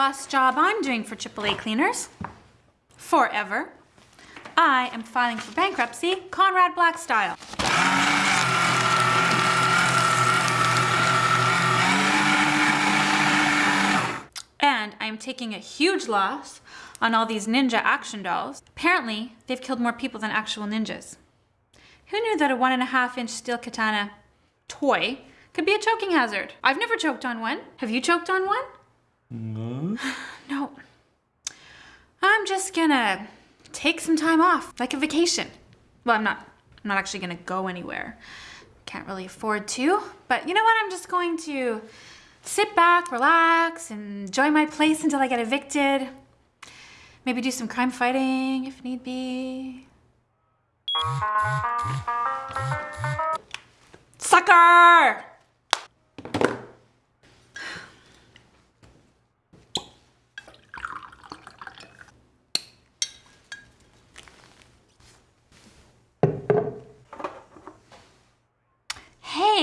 last job I'm doing for AAA cleaners. Forever. I am filing for bankruptcy, Conrad Black style. And I'm taking a huge loss on all these ninja action dolls. Apparently, they've killed more people than actual ninjas. Who knew that a one and a half inch steel katana toy could be a choking hazard? I've never choked on one. Have you choked on one? No. No. I'm just gonna take some time off, like a vacation. Well, I'm not, I'm not actually gonna go anywhere. Can't really afford to, but you know what? I'm just going to sit back, relax, enjoy my place until I get evicted. Maybe do some crime fighting if need be. Sucker!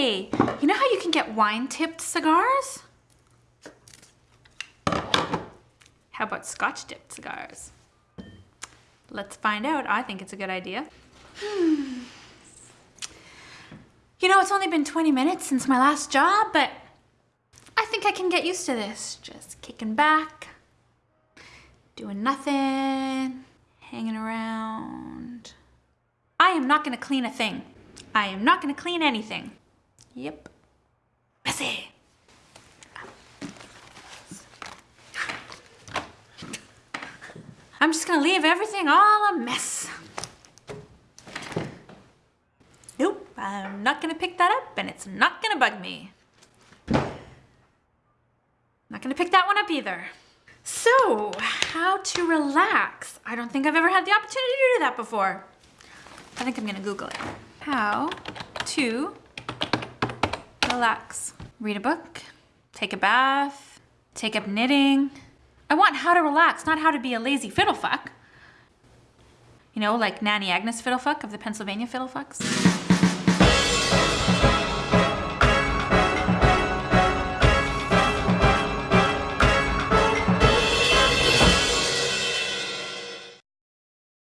Hey, you know how you can get wine-tipped cigars? How about scotch-dipped cigars? Let's find out. I think it's a good idea. Hmm. You know, it's only been 20 minutes since my last job, but I think I can get used to this. Just kicking back, doing nothing, hanging around. I am not gonna clean a thing. I am not gonna clean anything. Yep. Messy. I'm just gonna leave everything all a mess. Nope, I'm not gonna pick that up and it's not gonna bug me. Not gonna pick that one up either. So, how to relax? I don't think I've ever had the opportunity to do that before. I think I'm gonna Google it. How to relax. Read a book, take a bath, take up knitting. I want how to relax, not how to be a lazy fiddlefuck. You know, like Nanny Agnes Fiddlefuck of the Pennsylvania Fiddlefucks.